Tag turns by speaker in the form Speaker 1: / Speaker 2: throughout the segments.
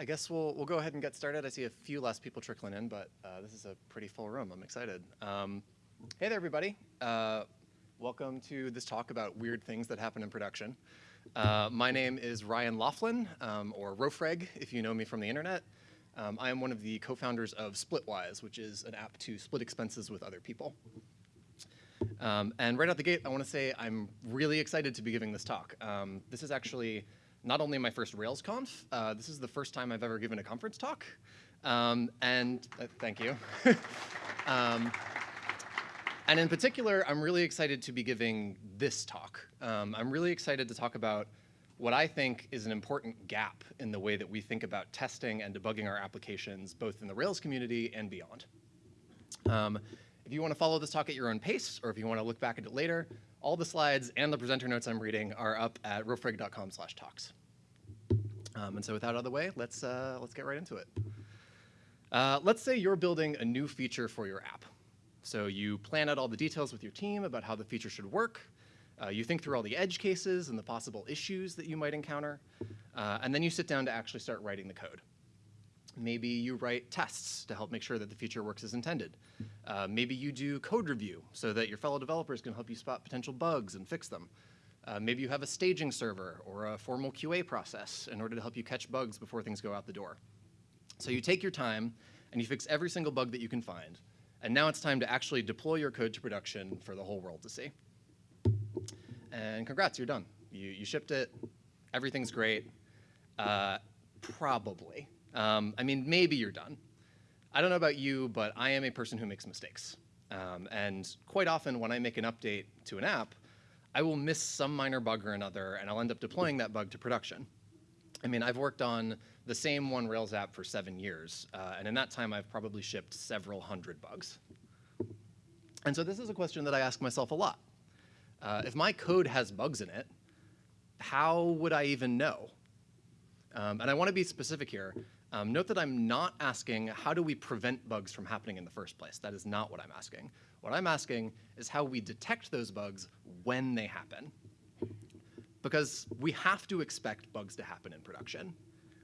Speaker 1: I guess we'll, we'll go ahead and get started. I see a few less people trickling in, but uh, this is a pretty full room. I'm excited. Um, hey there, everybody. Uh, welcome to this talk about weird things that happen in production. Uh, my name is Ryan Laughlin, um, or Rofreg, if you know me from the internet. Um, I am one of the co-founders of Splitwise, which is an app to split expenses with other people. Um, and right out the gate, I want to say I'm really excited to be giving this talk. Um, this is actually not only my first RailsConf, uh, this is the first time I've ever given a conference talk. Um, and uh, thank you. Um, and in particular, I'm really excited to be giving this talk. Um, I'm really excited to talk about what I think is an important gap in the way that we think about testing and debugging our applications, both in the Rails community and beyond. If you want to follow this talk at your own pace, or if you want to look back at it later, all the slides and the presenter notes I'm reading are up at rofreg.com slash talks. Um, and so with that out of the way, let's, uh, let's get right into it. Uh, let's say you're building a new feature for your app. So you plan out all the details with your team about how the feature should work. Uh, you think through all the edge cases and the possible issues that you might encounter. Uh, and then you sit down to actually start writing the code. Maybe you write tests to help make sure that the feature works as intended. Uh, maybe you do code review so that your fellow developers can help you spot potential bugs and fix them. Uh, maybe you have a staging server or a formal QA process in order to help you catch bugs before things go out the door. So you take your time and you fix every single bug that you can find. And now it's time to actually deploy your code to production for the whole world to see. And congrats, you're done. You, you shipped it, everything's great. Uh, probably. Um, I mean, maybe you're done. I don't know about you, but I am a person who makes mistakes. Um, and quite often when I make an update to an app, I will miss some minor bug or another, and I'll end up deploying that bug to production. I mean, I've worked on the same one Rails app for seven years, uh, and in that time I've probably shipped several hundred bugs. And so this is a question that I ask myself a lot. Uh, if my code has bugs in it, how would I even know? Um, and I want to be specific here. Um, note that I'm not asking how do we prevent bugs from happening in the first place. That is not what I'm asking. What I'm asking is how we detect those bugs when they happen. Because we have to expect bugs to happen in production.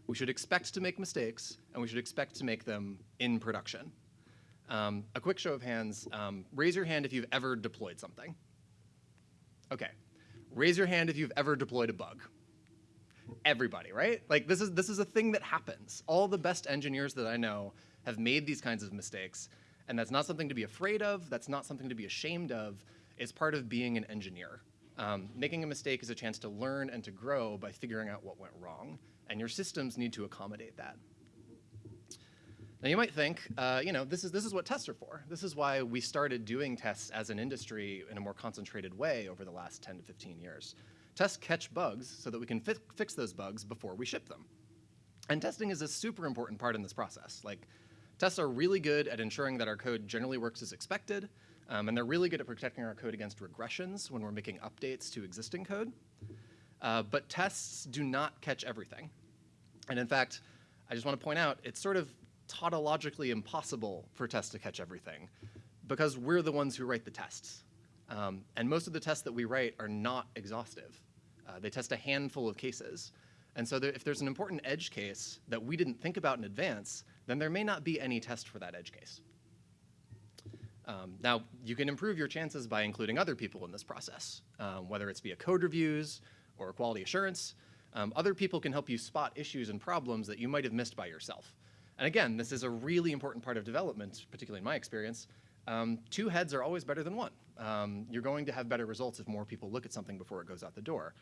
Speaker 1: We should expect to make mistakes, and we should expect to make them in production. Um, a quick show of hands. Um, raise your hand if you've ever deployed something. Okay. Raise your hand if you've ever deployed a bug everybody, right? Like this is this is a thing that happens. All the best engineers that I know have made these kinds of mistakes, and that's not something to be afraid of. That's not something to be ashamed of. It's part of being an engineer. Um, making a mistake is a chance to learn and to grow by figuring out what went wrong, and your systems need to accommodate that. Now you might think, uh, you know, this is, this is what tests are for. This is why we started doing tests as an industry in a more concentrated way over the last 10 to 15 years. Tests catch bugs so that we can fi fix those bugs before we ship them. And testing is a super important part in this process. Like, tests are really good at ensuring that our code generally works as expected, um, and they're really good at protecting our code against regressions when we're making updates to existing code. Uh, but tests do not catch everything. And in fact, I just want to point out, it's sort of tautologically impossible for tests to catch everything because we're the ones who write the tests. Um, and most of the tests that we write are not exhaustive. Uh, they test a handful of cases. And so there, if there's an important edge case that we didn't think about in advance, then there may not be any test for that edge case. Um, now, you can improve your chances by including other people in this process, um, whether it's via code reviews or quality assurance. Um, other people can help you spot issues and problems that you might have missed by yourself. And again, this is a really important part of development, particularly in my experience. Um, two heads are always better than one. Um, you're going to have better results if more people look at something before it goes out the door.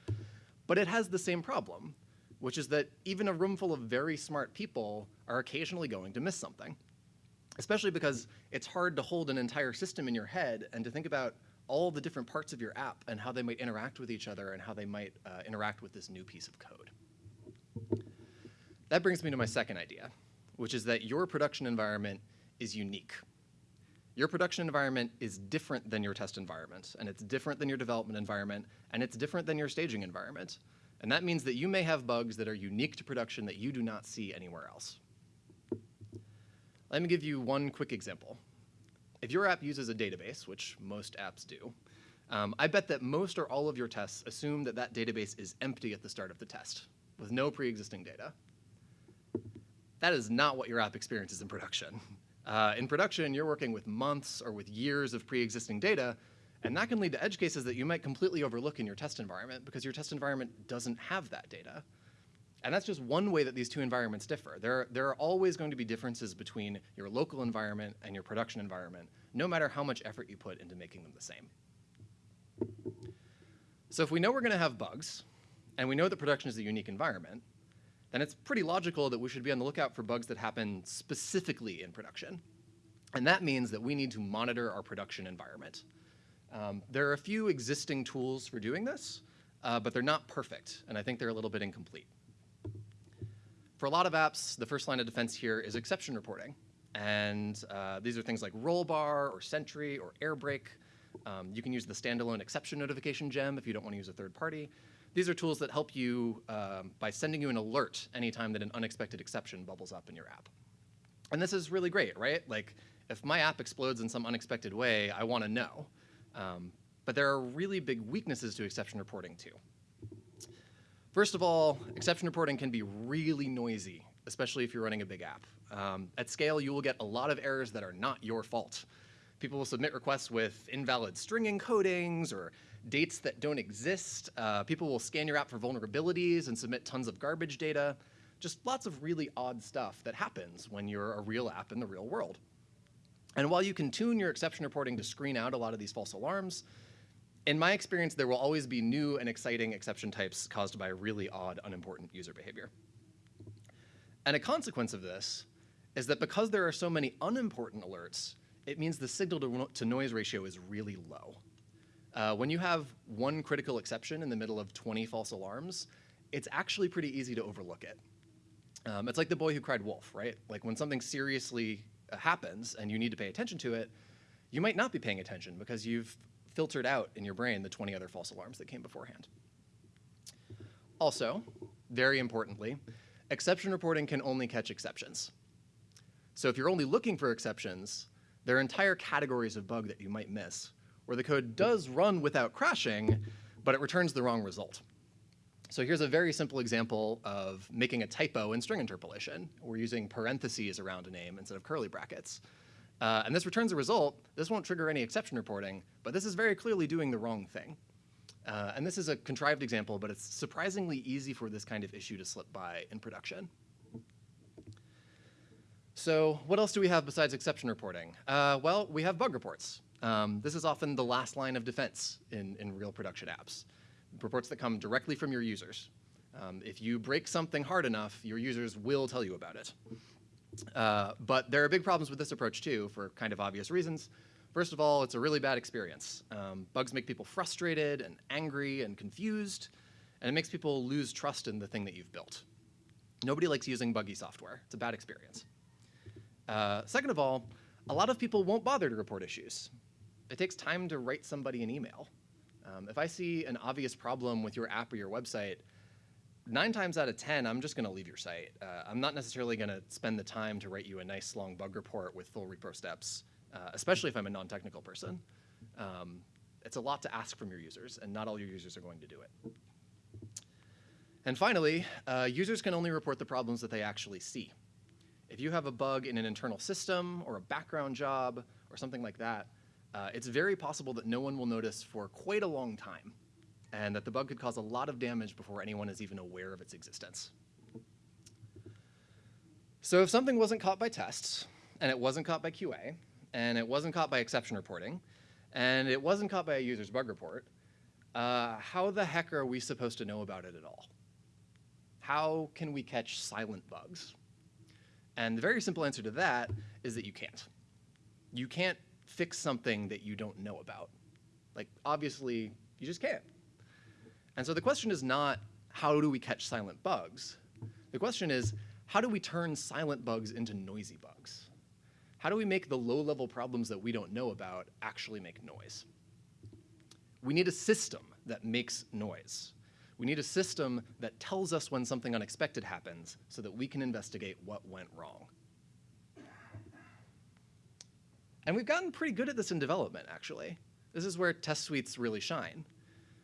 Speaker 1: But it has the same problem, which is that even a room full of very smart people are occasionally going to miss something, especially because it's hard to hold an entire system in your head and to think about all the different parts of your app and how they might interact with each other and how they might uh, interact with this new piece of code. That brings me to my second idea, which is that your production environment is unique. Your production environment is different than your test environment, and it's different than your development environment, and it's different than your staging environment. And that means that you may have bugs that are unique to production that you do not see anywhere else. Let me give you one quick example. If your app uses a database, which most apps do, um, I bet that most or all of your tests assume that that database is empty at the start of the test, with no pre-existing data. that is not what your app experiences in production. Uh, in production, you're working with months or with years of pre-existing data, and that can lead to edge cases that you might completely overlook in your test environment because your test environment doesn't have that data. And that's just one way that these two environments differ. There, there are always going to be differences between your local environment and your production environment, no matter how much effort you put into making them the same. So if we know we're going to have bugs, and we know that production is a unique environment, then it's pretty logical that we should be on the lookout for bugs that happen specifically in production. And that means that we need to monitor our production environment. Um, there are a few existing tools for doing this, uh, but they're not perfect, and I think they're a little bit incomplete. For a lot of apps, the first line of defense here is exception reporting. And uh, these are things like Rollbar or Sentry or Airbrake. Um, you can use the standalone exception notification gem if you don't want to use a third party. These are tools that help you um, by sending you an alert anytime that an unexpected exception bubbles up in your app. And this is really great, right? Like, if my app explodes in some unexpected way, I want to know. Um, but there are really big weaknesses to exception reporting, too. First of all, exception reporting can be really noisy, especially if you're running a big app. Um, at scale, you will get a lot of errors that are not your fault. People will submit requests with invalid string encodings or dates that don't exist. Uh, people will scan your app for vulnerabilities and submit tons of garbage data. Just lots of really odd stuff that happens when you're a real app in the real world. And while you can tune your exception reporting to screen out a lot of these false alarms, in my experience, there will always be new and exciting exception types caused by really odd, unimportant user behavior. And a consequence of this is that because there are so many unimportant alerts, it means the signal to, to noise ratio is really low. Uh, when you have one critical exception in the middle of 20 false alarms, it's actually pretty easy to overlook it. Um, it's like the boy who cried wolf, right? Like when something seriously uh, happens and you need to pay attention to it, you might not be paying attention because you've filtered out in your brain the 20 other false alarms that came beforehand. Also, very importantly, exception reporting can only catch exceptions. So if you're only looking for exceptions, there are entire categories of bug that you might miss, where the code does run without crashing, but it returns the wrong result. So here's a very simple example of making a typo in string interpolation. We're using parentheses around a name instead of curly brackets. Uh, and this returns a result. This won't trigger any exception reporting, but this is very clearly doing the wrong thing. Uh, and this is a contrived example, but it's surprisingly easy for this kind of issue to slip by in production. So what else do we have besides exception reporting? Uh, well, we have bug reports. Um, this is often the last line of defense in, in real production apps. Reports that come directly from your users. Um, if you break something hard enough, your users will tell you about it. Uh, but there are big problems with this approach too, for kind of obvious reasons. First of all, it's a really bad experience. Um, bugs make people frustrated and angry and confused, and it makes people lose trust in the thing that you've built. Nobody likes using buggy software. It's a bad experience. Uh, second of all, a lot of people won't bother to report issues. It takes time to write somebody an email. Um, if I see an obvious problem with your app or your website, nine times out of 10, I'm just going to leave your site. Uh, I'm not necessarily going to spend the time to write you a nice long bug report with full repro steps, uh, especially if I'm a non-technical person. Um, it's a lot to ask from your users, and not all your users are going to do it. And finally, uh, users can only report the problems that they actually see. If you have a bug in an internal system or a background job or something like that, uh, it's very possible that no one will notice for quite a long time and that the bug could cause a lot of damage before anyone is even aware of its existence. So if something wasn't caught by tests, and it wasn't caught by QA, and it wasn't caught by exception reporting, and it wasn't caught by a user's bug report, uh, how the heck are we supposed to know about it at all? How can we catch silent bugs? And the very simple answer to that is that you can't. You can't fix something that you don't know about. Like, obviously, you just can't. And so the question is not, how do we catch silent bugs? The question is, how do we turn silent bugs into noisy bugs? How do we make the low-level problems that we don't know about actually make noise? We need a system that makes noise. We need a system that tells us when something unexpected happens so that we can investigate what went wrong. And we've gotten pretty good at this in development, actually. This is where test suites really shine.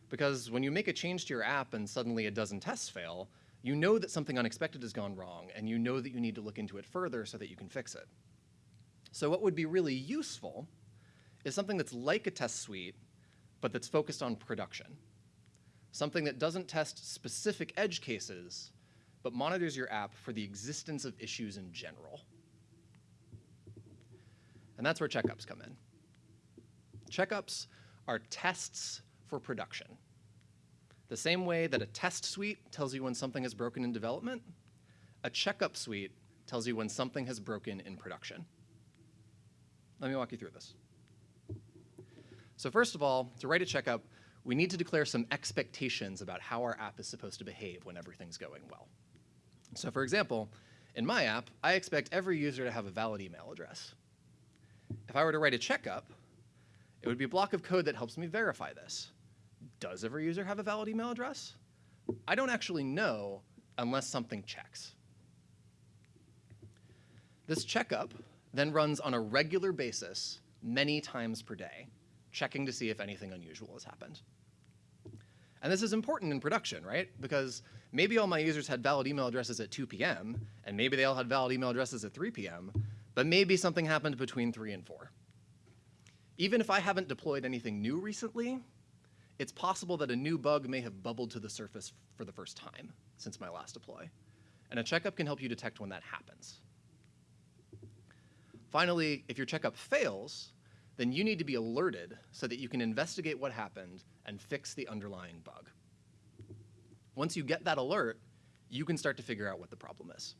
Speaker 1: Because when you make a change to your app and suddenly a dozen tests fail, you know that something unexpected has gone wrong, and you know that you need to look into it further so that you can fix it. So what would be really useful is something that's like a test suite, but that's focused on production. Something that doesn't test specific edge cases, but monitors your app for the existence of issues in general. And that's where checkups come in. Checkups are tests for production. The same way that a test suite tells you when something has broken in development, a checkup suite tells you when something has broken in production. Let me walk you through this. So first of all, to write a checkup, we need to declare some expectations about how our app is supposed to behave when everything's going well. So for example, in my app, I expect every user to have a valid email address. If I were to write a checkup, it would be a block of code that helps me verify this. Does every user have a valid email address? I don't actually know unless something checks. This checkup then runs on a regular basis many times per day, checking to see if anything unusual has happened. And this is important in production, right? Because maybe all my users had valid email addresses at 2 p.m., and maybe they all had valid email addresses at 3 p.m., but maybe something happened between 3 and 4. Even if I haven't deployed anything new recently, it's possible that a new bug may have bubbled to the surface for the first time since my last deploy. And a checkup can help you detect when that happens. Finally, if your checkup fails, then you need to be alerted so that you can investigate what happened and fix the underlying bug. Once you get that alert, you can start to figure out what the problem is.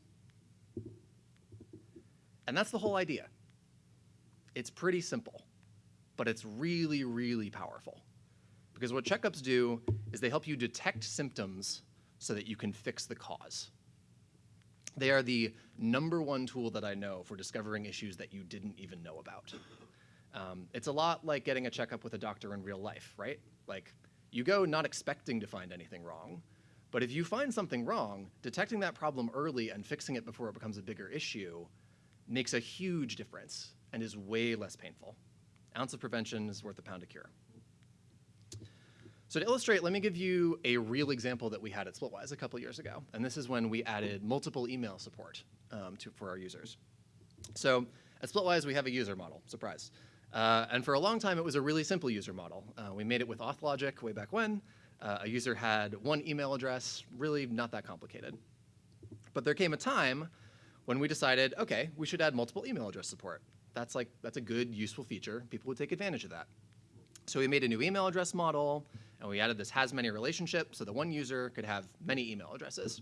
Speaker 1: And that's the whole idea. It's pretty simple, but it's really, really powerful. Because what checkups do is they help you detect symptoms so that you can fix the cause. They are the number one tool that I know for discovering issues that you didn't even know about. Um, it's a lot like getting a checkup with a doctor in real life, right? Like, you go not expecting to find anything wrong, but if you find something wrong, detecting that problem early and fixing it before it becomes a bigger issue makes a huge difference and is way less painful. Ounce of prevention is worth a pound of cure. So to illustrate, let me give you a real example that we had at Splitwise a couple years ago. And this is when we added multiple email support um, to, for our users. So at Splitwise, we have a user model, surprise. Uh, and for a long time, it was a really simple user model. Uh, we made it with Authlogic way back when. Uh, a user had one email address, really not that complicated. But there came a time when we decided, okay, we should add multiple email address support. That's like, that's a good, useful feature. People would take advantage of that. So we made a new email address model, and we added this has many relationship so the one user could have many email addresses.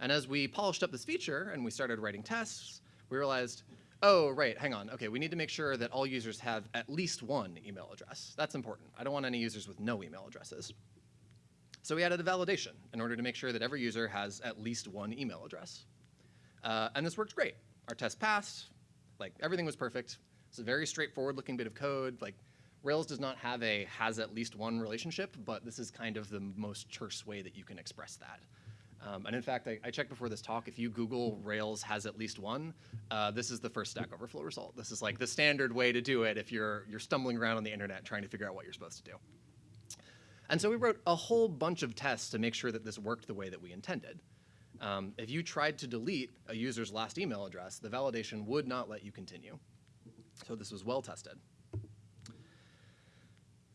Speaker 1: And as we polished up this feature and we started writing tests, we realized, oh, right, hang on. Okay, we need to make sure that all users have at least one email address. That's important. I don't want any users with no email addresses. So we added a validation in order to make sure that every user has at least one email address. Uh, and this worked great. Our test passed, like everything was perfect. It's a very straightforward looking bit of code. Like Rails does not have a has at least one relationship, but this is kind of the most terse way that you can express that. Um, and in fact, I, I, checked before this talk, if you Google Rails has at least one, uh, this is the first Stack Overflow result. This is like the standard way to do it if you're, you're stumbling around on the internet trying to figure out what you're supposed to do. And so we wrote a whole bunch of tests to make sure that this worked the way that we intended. Um, if you tried to delete a user's last email address, the validation would not let you continue. So this was well tested.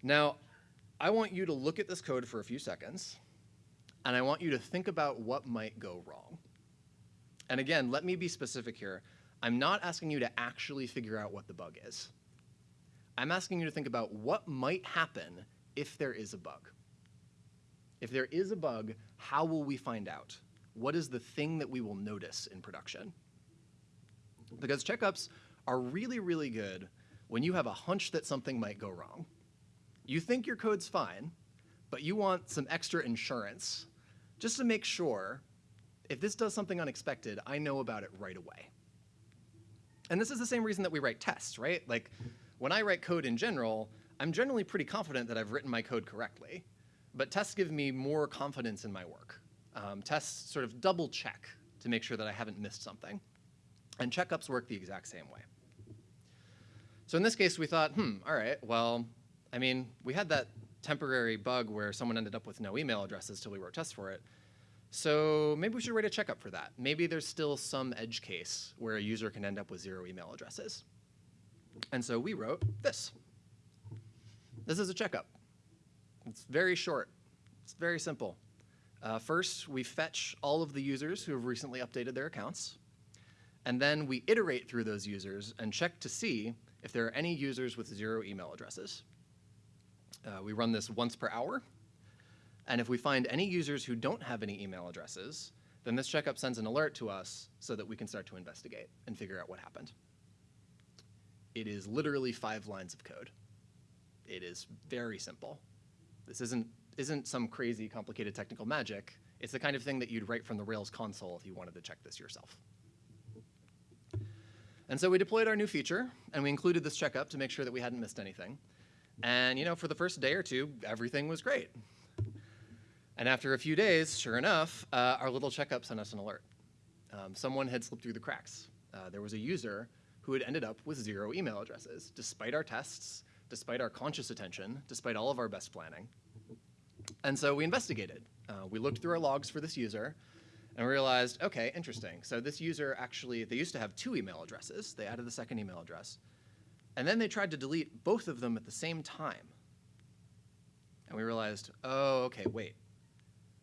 Speaker 1: Now, I want you to look at this code for a few seconds, and I want you to think about what might go wrong. And again, let me be specific here. I'm not asking you to actually figure out what the bug is. I'm asking you to think about what might happen if there is a bug. If there is a bug, how will we find out? What is the thing that we will notice in production? Because checkups are really, really good when you have a hunch that something might go wrong. You think your code's fine, but you want some extra insurance just to make sure if this does something unexpected, I know about it right away. And this is the same reason that we write tests, right? Like when I write code in general, I'm generally pretty confident that I've written my code correctly, but tests give me more confidence in my work. Um, tests sort of double check to make sure that I haven't missed something. And checkups work the exact same way. So in this case, we thought, hmm, all right, well, I mean, we had that temporary bug where someone ended up with no email addresses till we wrote tests for it. So maybe we should write a checkup for that. Maybe there's still some edge case where a user can end up with zero email addresses. And so we wrote this. This is a checkup. It's very short. It's very simple. Uh, first, we fetch all of the users who have recently updated their accounts. And then we iterate through those users and check to see if there are any users with zero email addresses. Uh, we run this once per hour. And if we find any users who don't have any email addresses, then this checkup sends an alert to us so that we can start to investigate and figure out what happened. It is literally five lines of code. It is very simple. This isn't, isn't some crazy complicated technical magic. It's the kind of thing that you'd write from the Rails console if you wanted to check this yourself. And so we deployed our new feature, and we included this checkup to make sure that we hadn't missed anything. And you know, for the first day or two, everything was great. And after a few days, sure enough, uh, our little checkup sent us an alert. Um, someone had slipped through the cracks. Uh, there was a user who had ended up with zero email addresses, despite our tests, despite our conscious attention, despite all of our best planning. And so we investigated. Uh, we looked through our logs for this user, and realized, okay, interesting. So this user actually, they used to have two email addresses. They added the second email address. And then they tried to delete both of them at the same time. And we realized, oh, okay, wait.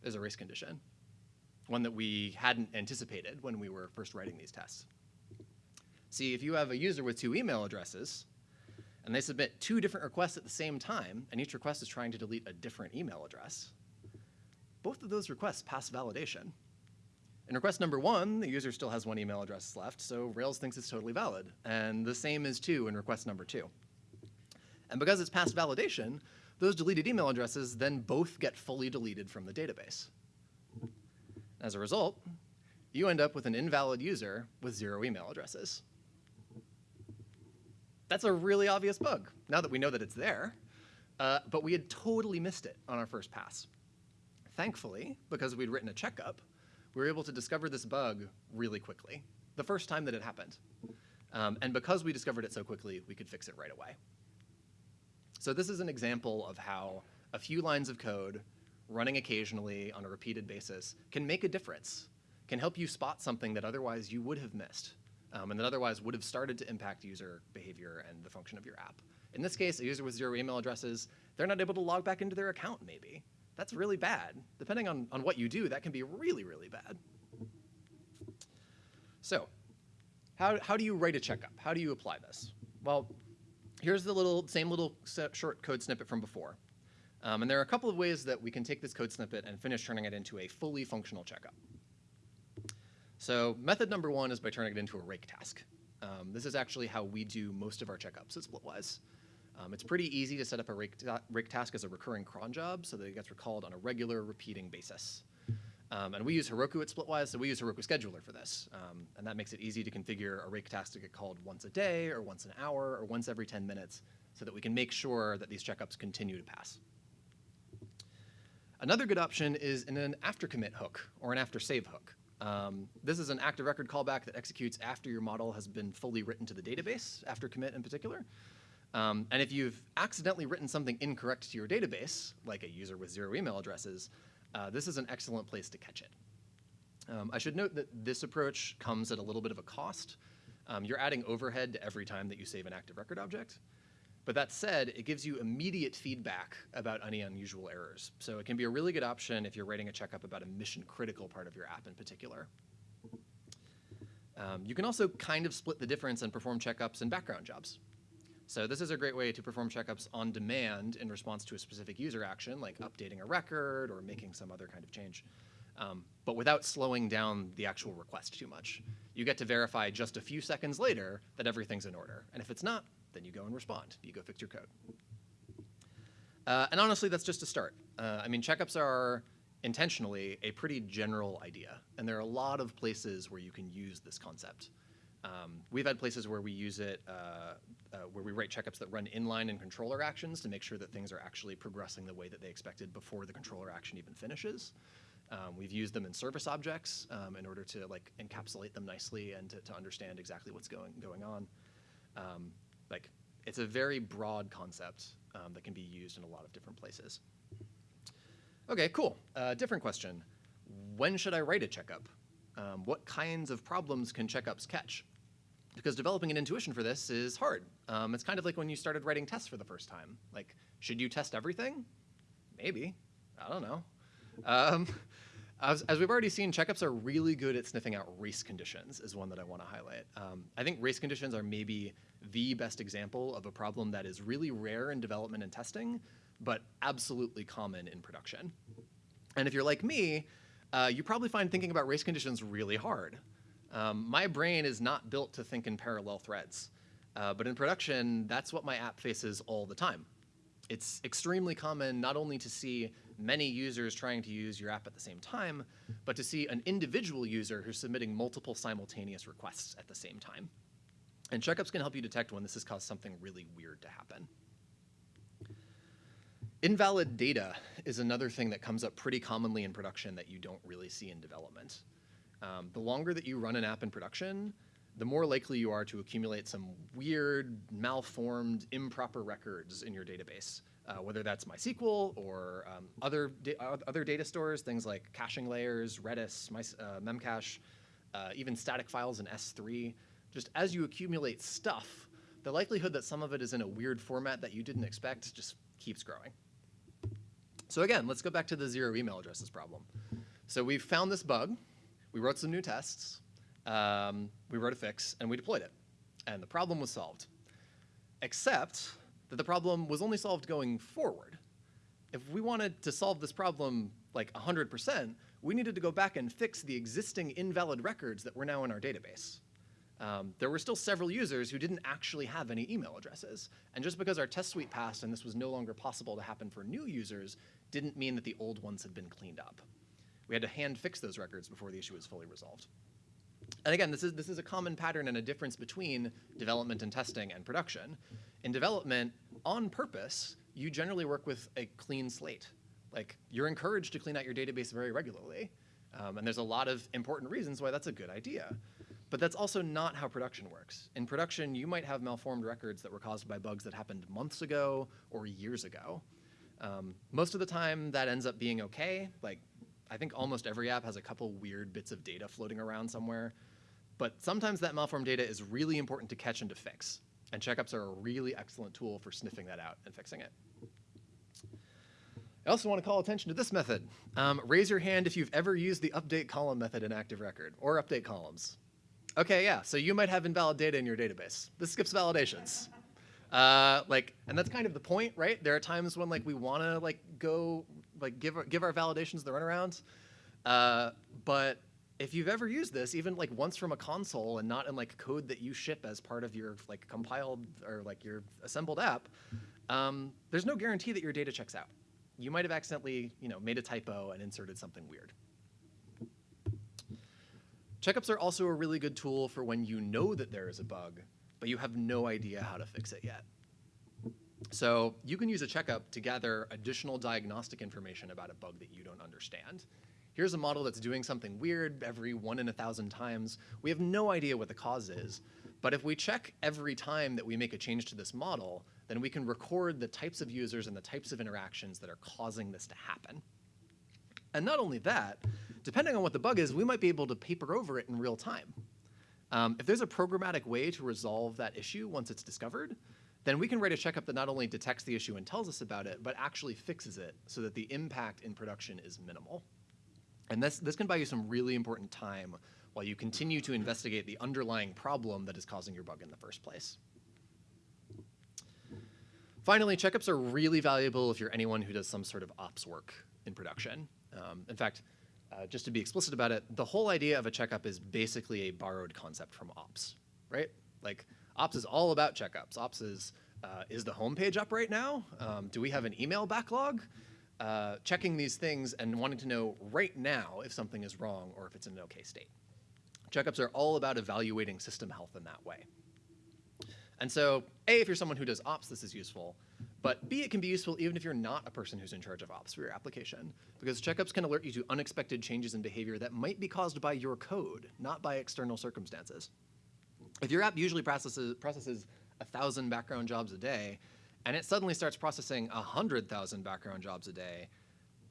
Speaker 1: There's a race condition, one that we hadn't anticipated when we were first writing these tests. See, if you have a user with two email addresses, and they submit two different requests at the same time, and each request is trying to delete a different email address, both of those requests pass validation. In request number one, the user still has one email address left, so Rails thinks it's totally valid. And the same is true in request number two. And because it's passed validation, those deleted email addresses then both get fully deleted from the database. As a result, you end up with an invalid user with zero email addresses. That's a really obvious bug, now that we know that it's there. Uh, but we had totally missed it on our first pass. Thankfully, because we'd written a checkup, we were able to discover this bug really quickly, the first time that it happened. Um, and because we discovered it so quickly, we could fix it right away. So this is an example of how a few lines of code running occasionally on a repeated basis can make a difference, can help you spot something that otherwise you would have missed, um, and that otherwise would have started to impact user behavior and the function of your app. In this case, a user with zero email addresses, they're not able to log back into their account maybe. That's really bad. Depending on, on what you do, that can be really, really bad. So how, how do you write a checkup? How do you apply this? Well, here's the little same little short code snippet from before. Um, and there are a couple of ways that we can take this code snippet and finish turning it into a fully functional checkup. So method number one is by turning it into a rake task. Um, this is actually how we do most of our checkups at Splitwise. Um, it's pretty easy to set up a rake, ta rake, task as a recurring cron job so that it gets recalled on a regular repeating basis. Um, and we use Heroku at Splitwise, so we use Heroku Scheduler for this. Um, and that makes it easy to configure a rake task to get called once a day or once an hour or once every 10 minutes so that we can make sure that these checkups continue to pass. Another good option is in an after commit hook or an after save hook. Um, this is an active record callback that executes after your model has been fully written to the database, after commit in particular. Um, and if you've accidentally written something incorrect to your database, like a user with zero email addresses, uh, this is an excellent place to catch it. Um, I should note that this approach comes at a little bit of a cost. Um, you're adding overhead to every time that you save an active record object. But that said, it gives you immediate feedback about any unusual errors. So it can be a really good option if you're writing a checkup about a mission critical part of your app in particular. Um, you can also kind of split the difference and perform checkups in background jobs. So this is a great way to perform checkups on demand in response to a specific user action, like updating a record or making some other kind of change, um, but without slowing down the actual request too much. You get to verify just a few seconds later that everything's in order. And if it's not, then you go and respond. You go fix your code. Uh, and honestly, that's just a start. Uh, I mean, checkups are intentionally a pretty general idea, and there are a lot of places where you can use this concept. Um, we've had places where we use it, uh, uh, where we write checkups that run inline in controller actions to make sure that things are actually progressing the way that they expected before the controller action even finishes. Um, we've used them in service objects um, in order to like encapsulate them nicely and to, to understand exactly what's going going on. Um, like it's a very broad concept um, that can be used in a lot of different places. Okay, cool. Uh, different question. when should I write a checkup? Um, what kinds of problems can checkups catch? Because developing an intuition for this is hard. Um, it's kind of like when you started writing tests for the first time. Like, should you test everything? Maybe. I don't know. Um, as, as, we've already seen, checkups are really good at sniffing out race conditions is one that I want to highlight. Um, I think race conditions are maybe the best example of a problem that is really rare in development and testing, but absolutely common in production. And if you're like me, uh, you probably find thinking about race conditions really hard. Um, my brain is not built to think in parallel threads, uh, but in production, that's what my app faces all the time. It's extremely common not only to see many users trying to use your app at the same time, but to see an individual user who's submitting multiple simultaneous requests at the same time. And checkups can help you detect when this has caused something really weird to happen. Invalid data is another thing that comes up pretty commonly in production that you don't really see in development. Um, the longer that you run an app in production, the more likely you are to accumulate some weird, malformed, improper records in your database, uh, whether that's MySQL or um, other, da other data stores, things like caching layers, Redis, My, uh, Memcache, uh, even static files in S3. Just as you accumulate stuff, the likelihood that some of it is in a weird format that you didn't expect just keeps growing. So again, let's go back to the zero email addresses problem. So we found this bug, we wrote some new tests, um, we wrote a fix, and we deployed it. And the problem was solved. Except that the problem was only solved going forward. If we wanted to solve this problem like 100%, we needed to go back and fix the existing invalid records that were now in our database. Um, there were still several users who didn't actually have any email addresses. And just because our test suite passed and this was no longer possible to happen for new users didn't mean that the old ones had been cleaned up. We had to hand fix those records before the issue was fully resolved. And again, this is, this is a common pattern and a difference between development and testing and production. In development, on purpose, you generally work with a clean slate. Like, you're encouraged to clean out your database very regularly. Um, and there's a lot of important reasons why that's a good idea. But that's also not how production works. In production, you might have malformed records that were caused by bugs that happened months ago or years ago. Um, most of the time, that ends up being okay. Like, I think almost every app has a couple weird bits of data floating around somewhere. But sometimes that malformed data is really important to catch and to fix. And checkups are a really excellent tool for sniffing that out and fixing it. I also want to call attention to this method. Um, raise your hand if you've ever used the update column method in Active Record, or update columns. Okay, yeah, so you might have invalid data in your database. This skips validations. Uh, like, and that's kind of the point, right? There are times when like we want to like go like give our, give our validations the runaround, uh, but if you've ever used this, even like once from a console and not in like code that you ship as part of your like compiled or like your assembled app, um, there's no guarantee that your data checks out. You might have accidentally, you know, made a typo and inserted something weird. Checkups are also a really good tool for when you know that there is a bug, but you have no idea how to fix it yet. So you can use a checkup to gather additional diagnostic information about a bug that you don't understand. Here's a model that's doing something weird every one in a thousand times. We have no idea what the cause is, but if we check every time that we make a change to this model, then we can record the types of users and the types of interactions that are causing this to happen. And not only that, depending on what the bug is, we might be able to paper over it in real time. Um, if there's a programmatic way to resolve that issue once it's discovered, then we can write a checkup that not only detects the issue and tells us about it, but actually fixes it so that the impact in production is minimal. And this, this can buy you some really important time while you continue to investigate the underlying problem that is causing your bug in the first place. Finally, checkups are really valuable if you're anyone who does some sort of ops work in production. Um, in fact, uh, just to be explicit about it, the whole idea of a checkup is basically a borrowed concept from ops, right? Like, ops is all about checkups. Ops is, uh, is the homepage up right now? Um, do we have an email backlog? Uh, checking these things and wanting to know right now if something is wrong or if it's in an okay state. Checkups are all about evaluating system health in that way. And so, A, if you're someone who does ops, this is useful. But B, it can be useful even if you're not a person who's in charge of ops for your application, because checkups can alert you to unexpected changes in behavior that might be caused by your code, not by external circumstances. If your app usually processes, processes 1,000 background jobs a day, and it suddenly starts processing 100,000 background jobs a day,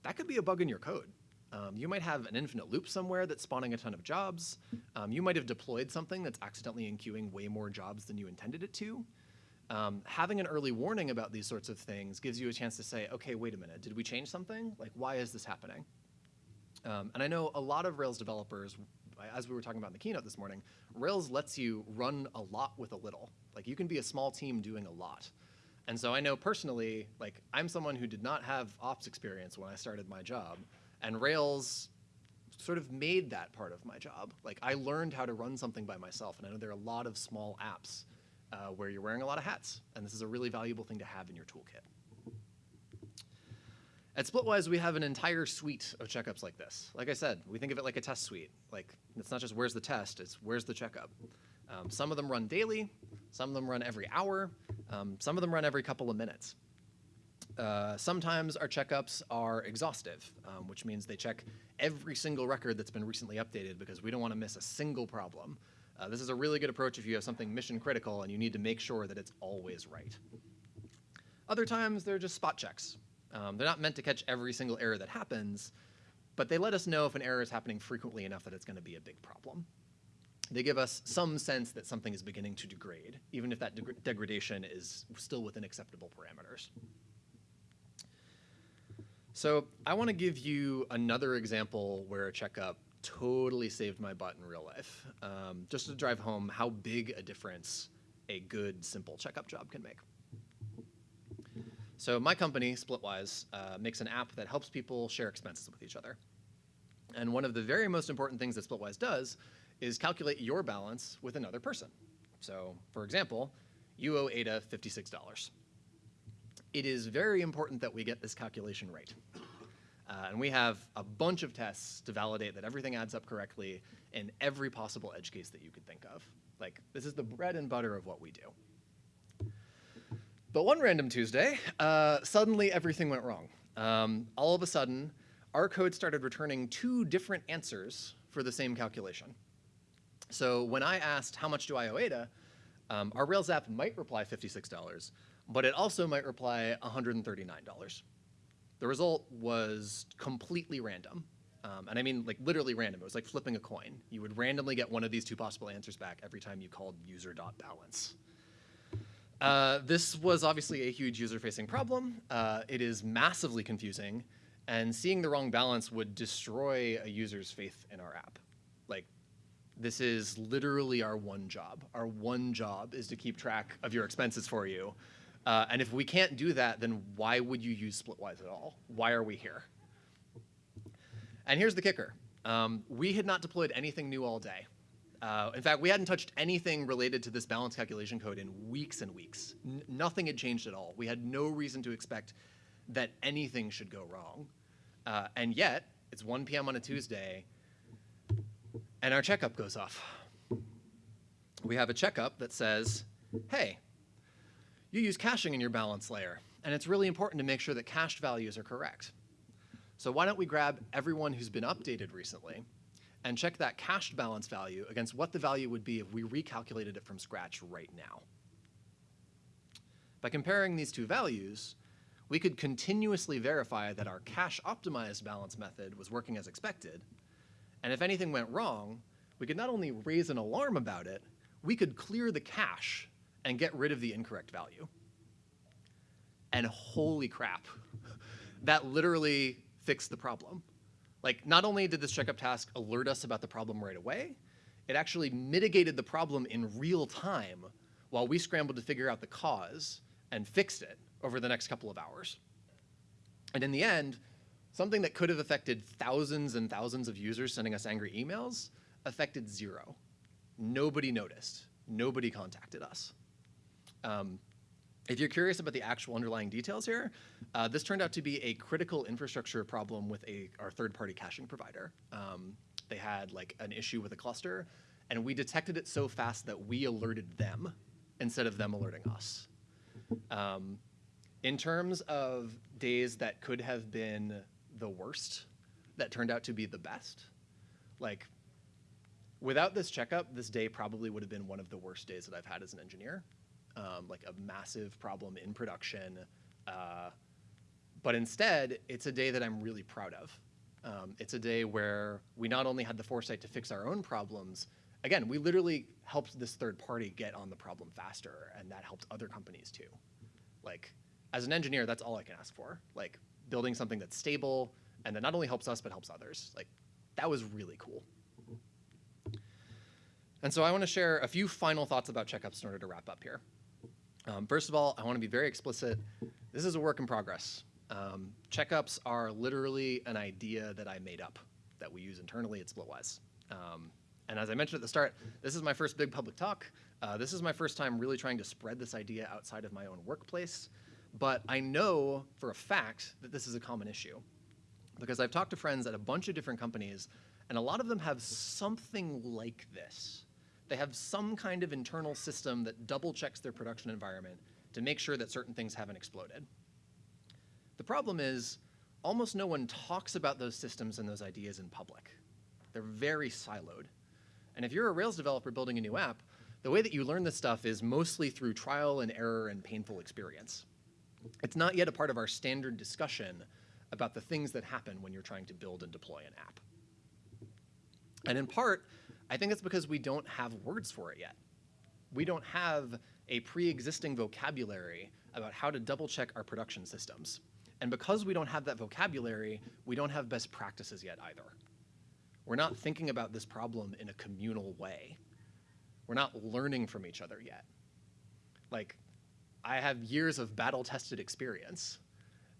Speaker 1: that could be a bug in your code. Um, you might have an infinite loop somewhere that's spawning a ton of jobs. Um, you might have deployed something that's accidentally enqueuing way more jobs than you intended it to. Um, having an early warning about these sorts of things gives you a chance to say, okay, wait a minute, did we change something? Like, why is this happening? Um, and I know a lot of Rails developers, as we were talking about in the keynote this morning, Rails lets you run a lot with a little. Like, you can be a small team doing a lot. And so I know personally, like, I'm someone who did not have ops experience when I started my job, and Rails sort of made that part of my job. Like, I learned how to run something by myself, and I know there are a lot of small apps uh, where you're wearing a lot of hats, and this is a really valuable thing to have in your toolkit. At Splitwise, we have an entire suite of checkups like this. Like I said, we think of it like a test suite. Like, it's not just where's the test, it's where's the checkup. Um, some of them run daily, some of them run every hour, um, some of them run every couple of minutes. Uh, sometimes our checkups are exhaustive, um, which means they check every single record that's been recently updated because we don't want to miss a single problem. Uh, this is a really good approach if you have something mission critical and you need to make sure that it's always right. Other times, they're just spot checks. Um, they're not meant to catch every single error that happens, but they let us know if an error is happening frequently enough that it's going to be a big problem. They give us some sense that something is beginning to degrade, even if that deg degradation is still within acceptable parameters. So I want to give you another example where a checkup totally saved my butt in real life, um, just to drive home how big a difference a good, simple checkup job can make. So my company, Splitwise, uh, makes an app that helps people share expenses with each other. And one of the very most important things that Splitwise does is calculate your balance with another person. So for example, you owe Ada $56. It is very important that we get this calculation right. Uh, and we have a bunch of tests to validate that everything adds up correctly in every possible edge case that you could think of. Like, this is the bread and butter of what we do. But one random Tuesday, uh, suddenly everything went wrong. Um, all of a sudden, our code started returning two different answers for the same calculation. So when I asked, how much do I owe Ada, um, our Rails app might reply $56, but it also might reply $139. The result was completely random. Um, and I mean like literally random. It was like flipping a coin. You would randomly get one of these two possible answers back every time you called user.balance. Uh, this was obviously a huge user-facing problem. Uh, it is massively confusing, and seeing the wrong balance would destroy a user's faith in our app. Like, this is literally our one job. Our one job is to keep track of your expenses for you, uh, and if we can't do that, then why would you use Splitwise at all? Why are we here? And here's the kicker. Um, we had not deployed anything new all day. Uh, in fact, we hadn't touched anything related to this balance calculation code in weeks and weeks. N nothing had changed at all. We had no reason to expect that anything should go wrong. Uh, and yet, it's 1 p.m. on a Tuesday, and our checkup goes off. We have a checkup that says, hey, you use caching in your balance layer, and it's really important to make sure that cached values are correct. So why don't we grab everyone who's been updated recently and check that cached balance value against what the value would be if we recalculated it from scratch right now. By comparing these two values, we could continuously verify that our cache optimized balance method was working as expected, and if anything went wrong, we could not only raise an alarm about it, we could clear the cache and get rid of the incorrect value. And holy crap, that literally fixed the problem. Like, not only did this checkup task alert us about the problem right away, it actually mitigated the problem in real time while we scrambled to figure out the cause and fixed it over the next couple of hours. And in the end, something that could have affected thousands and thousands of users sending us angry emails affected zero. Nobody noticed. Nobody contacted us. Um, if you're curious about the actual underlying details here, uh, this turned out to be a critical infrastructure problem with a, our third-party caching provider. Um, they had like an issue with a cluster, and we detected it so fast that we alerted them instead of them alerting us. Um, in terms of days that could have been the worst, that turned out to be the best, like without this checkup, this day probably would have been one of the worst days that I've had as an engineer um, like a massive problem in production. Uh, but instead, it's a day that I'm really proud of. Um, it's a day where we not only had the foresight to fix our own problems, again, we literally helped this third party get on the problem faster, and that helped other companies too. Like, as an engineer, that's all I can ask for. Like, building something that's stable and that not only helps us but helps others. Like, that was really cool. And so I want to share a few final thoughts about checkups in order to wrap up here. Um, first of all, I want to be very explicit. This is a work in progress. Um, checkups are literally an idea that I made up that we use internally at Splitwise. Um, and as I mentioned at the start, this is my first big public talk. Uh, this is my first time really trying to spread this idea outside of my own workplace. But I know for a fact that this is a common issue because I've talked to friends at a bunch of different companies, and a lot of them have something like this. They have some kind of internal system that double checks their production environment to make sure that certain things haven't exploded. The problem is, almost no one talks about those systems and those ideas in public. They're very siloed. And if you're a Rails developer building a new app, the way that you learn this stuff is mostly through trial and error and painful experience. It's not yet a part of our standard discussion about the things that happen when you're trying to build and deploy an app. And in part, I think it's because we don't have words for it yet. We don't have a pre-existing vocabulary about how to double check our production systems. And because we don't have that vocabulary, we don't have best practices yet either. We're not thinking about this problem in a communal way. We're not learning from each other yet. Like, I have years of battle-tested experience,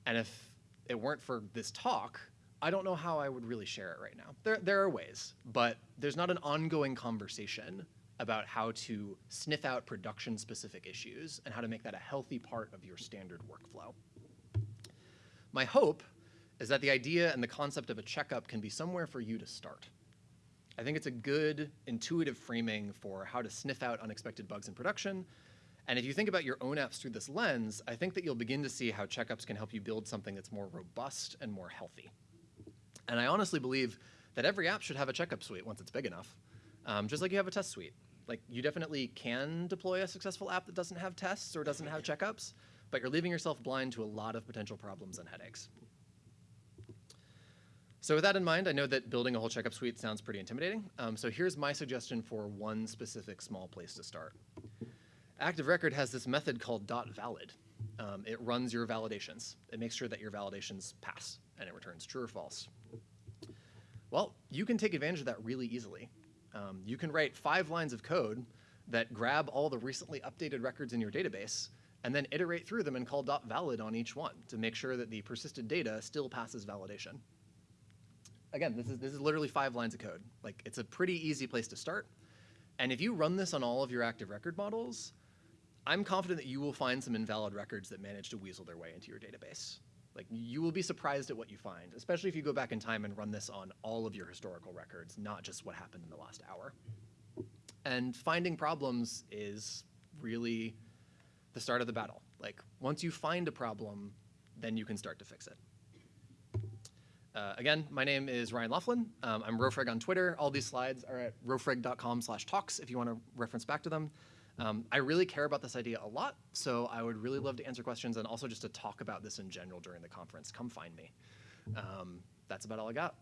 Speaker 1: and if it weren't for this talk, I don't know how I would really share it right now. There, there are ways, but there's not an ongoing conversation about how to sniff out production-specific issues and how to make that a healthy part of your standard workflow. My hope is that the idea and the concept of a checkup can be somewhere for you to start. I think it's a good intuitive framing for how to sniff out unexpected bugs in production and if you think about your own apps through this lens, I think that you'll begin to see how checkups can help you build something that's more robust and more healthy. And I honestly believe that every app should have a checkup suite once it's big enough, um, just like you have a test suite. Like you definitely can deploy a successful app that doesn't have tests or doesn't have checkups, but you're leaving yourself blind to a lot of potential problems and headaches. So with that in mind, I know that building a whole checkup suite sounds pretty intimidating. Um, so here's my suggestion for one specific small place to start. Active Record has this method called dot .valid. Um, it runs your validations. It makes sure that your validations pass, and it returns true or false. Well, you can take advantage of that really easily. Um, you can write five lines of code that grab all the recently updated records in your database and then iterate through them and call .valid on each one to make sure that the persisted data still passes validation. Again, this is, this is literally five lines of code. Like, it's a pretty easy place to start. And if you run this on all of your active record models, I'm confident that you will find some invalid records that manage to weasel their way into your database. Like you will be surprised at what you find, especially if you go back in time and run this on all of your historical records, not just what happened in the last hour. And finding problems is really the start of the battle. Like once you find a problem, then you can start to fix it. Uh, again, my name is Ryan Laughlin. Um, I'm Rofreg on Twitter. All these slides are at rofreg.com slash talks if you want to reference back to them. Um, I really care about this idea a lot, so I would really love to answer questions and also just to talk about this in general during the conference. Come find me. Um, that's about all I got.